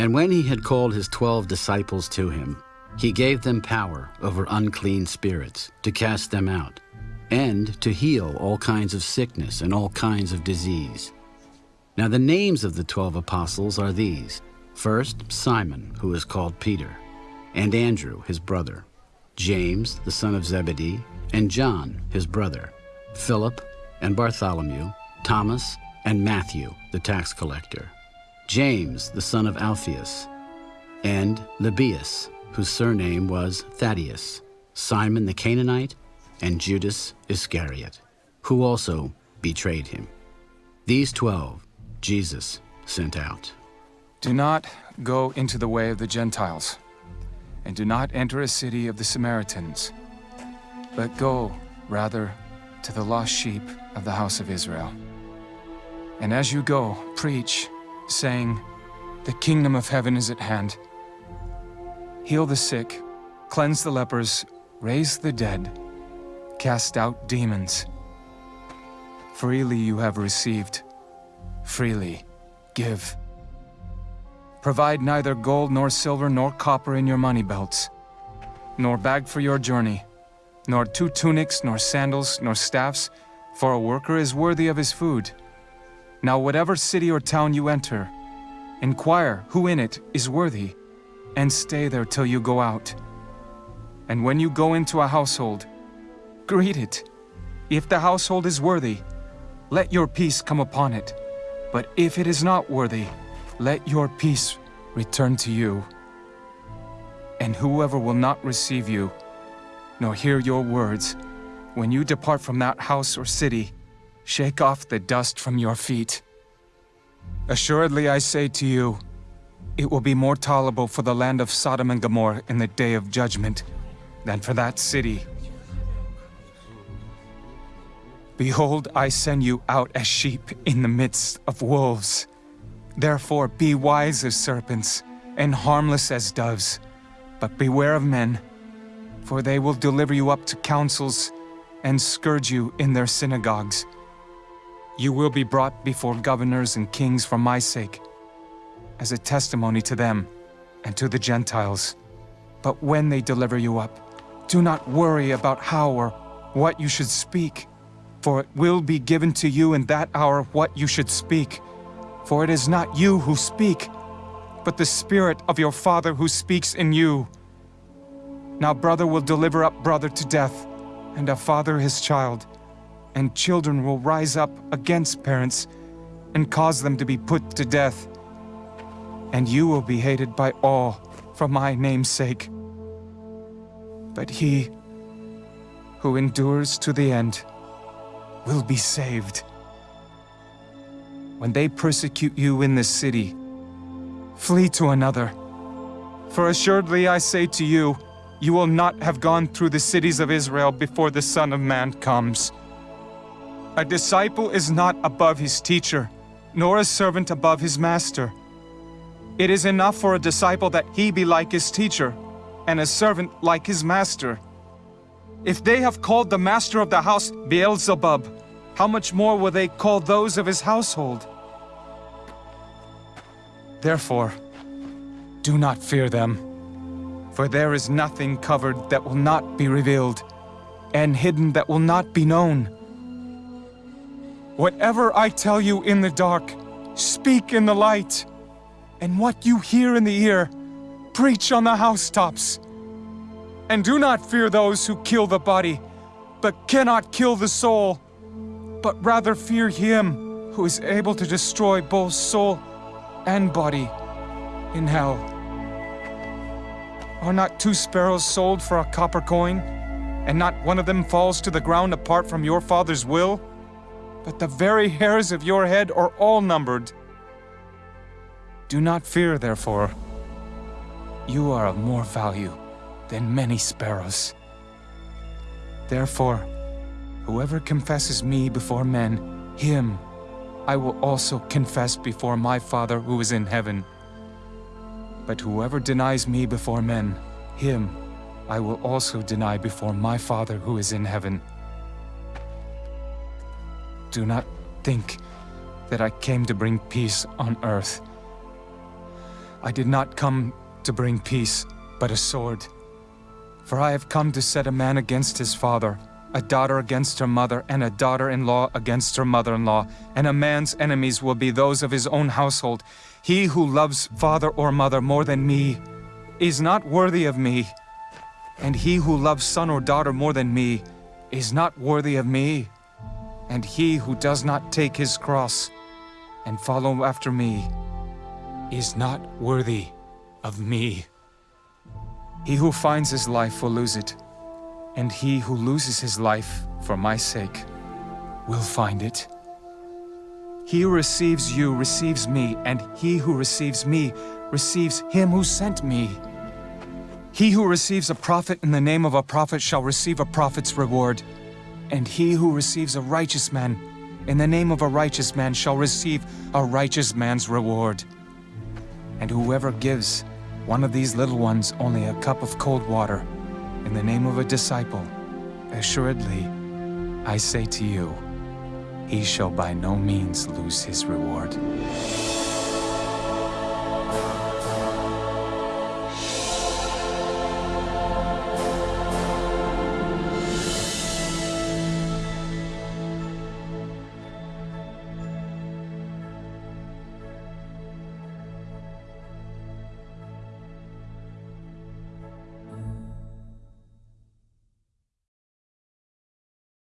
And when he had called his twelve disciples to him, he gave them power over unclean spirits to cast them out, and to heal all kinds of sickness and all kinds of disease. Now the names of the twelve apostles are these First, Simon, who is called Peter, and Andrew, his brother, James, the son of Zebedee, and John, his brother, Philip, and Bartholomew, Thomas, and Matthew, the tax collector, James, the son of Alphaeus, and Lebbaeus, whose surname was Thaddaeus, Simon the Canaanite, and Judas Iscariot, who also betrayed him. These twelve Jesus sent out. Do not go into the way of the Gentiles, and do not enter a city of the Samaritans, but go, rather, to the lost sheep of the house of Israel. And as you go, preach, saying, The kingdom of heaven is at hand. Heal the sick, cleanse the lepers, raise the dead, cast out demons. Freely you have received, freely give. Provide neither gold nor silver nor copper in your money belts, nor bag for your journey, nor two tunics, nor sandals, nor staffs, for a worker is worthy of his food. Now whatever city or town you enter, inquire who in it is worthy, and stay there till you go out. And when you go into a household, greet it. If the household is worthy, let your peace come upon it. But if it is not worthy, let your peace return to you. And whoever will not receive you, nor hear your words, when you depart from that house or city, shake off the dust from your feet. Assuredly I say to you, it will be more tolerable for the land of Sodom and Gomorrah in the day of judgment than for that city. Behold, I send you out as sheep in the midst of wolves. Therefore be wise as serpents, and harmless as doves. But beware of men, for they will deliver you up to councils, and scourge you in their synagogues. You will be brought before governors and kings for my sake, as a testimony to them and to the Gentiles. But when they deliver you up, do not worry about how or what you should speak, for it will be given to you in that hour what you should speak. For it is not you who speak, but the Spirit of your Father who speaks in you. Now brother will deliver up brother to death, and a father his child, and children will rise up against parents and cause them to be put to death. And you will be hated by all for my name's sake. But he who endures to the end will be saved. When they persecute you in this city, flee to another. For assuredly I say to you, you will not have gone through the cities of Israel before the Son of Man comes. A disciple is not above his teacher, nor a servant above his master. It is enough for a disciple that he be like his teacher, and a servant like his master. If they have called the master of the house Beelzebub, how much more will they call those of his household? Therefore, do not fear them, for there is nothing covered that will not be revealed, and hidden that will not be known. Whatever I tell you in the dark, speak in the light, and what you hear in the ear, preach on the housetops. And do not fear those who kill the body, but cannot kill the soul, but rather fear him who is able to destroy both soul and body in hell. Are not two sparrows sold for a copper coin, and not one of them falls to the ground apart from your Father's will? But the very hairs of your head are all numbered. Do not fear, therefore. You are of more value than many sparrows. Therefore, whoever confesses me before men, him I will also confess before my Father who is in heaven. But whoever denies me before men, him I will also deny before my Father who is in heaven. Do not think that I came to bring peace on earth. I did not come to bring peace, but a sword. For I have come to set a man against his father, a daughter against her mother, and a daughter in law against her mother in law. And a man's enemies will be those of his own household. He who loves father or mother more than me is not worthy of me. And he who loves son or daughter more than me is not worthy of me. And he who does not take his cross and follow after me is not worthy of me. He who finds his life will lose it, and he who loses his life for my sake will find it. He who receives you receives me, and he who receives me receives him who sent me. He who receives a prophet in the name of a prophet shall receive a prophet's reward, and he who receives a righteous man in the name of a righteous man shall receive a righteous man's reward. And whoever gives one of these little ones only a cup of cold water in the name of a disciple, assuredly, I say to you, he shall by no means lose his reward.